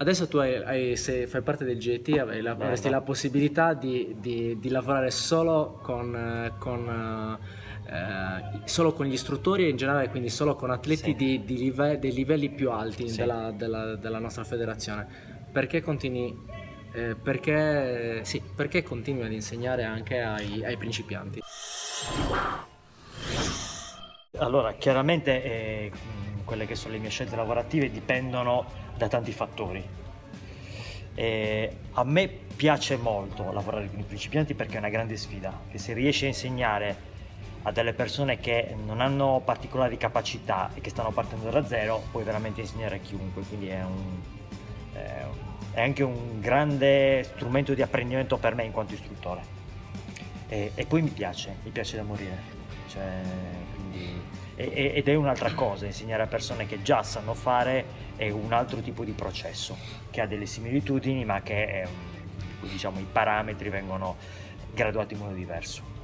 Adesso tu hai, hai- se fai parte del GT avrai la- avresti la possibilità di, di- di lavorare solo con, eh, con, eh, solo con gli istruttori e in generale quindi solo con atleti Sì. di, di live- dei livelli più alti Sì. della, della- della nostra federazione. Perché continui, eh, perché, sì, perché continui ad insegnare anche ai, ai principianti? Allora, chiaramente eh, quelle che sono le mie scelte lavorative dipendono da tanti fattori. Eh, a me piace molto lavorare con i principianti perché è una grande sfida, che se riesci a insegnare a delle persone che non hanno particolari capacità e che stanno partendo da zero, puoi veramente insegnare a chiunque, quindi è un- è anche un grande strumento di apprendimento per me in quanto istruttore. E, e poi mi piace, mi piace da morire. Cioè, quindi- e- ed è un'altra cosa, insegnare a persone che già sanno fare è un altro tipo di processo, che ha delle similitudini ma che è diciamo, i parametri vengono graduati in modo diverso.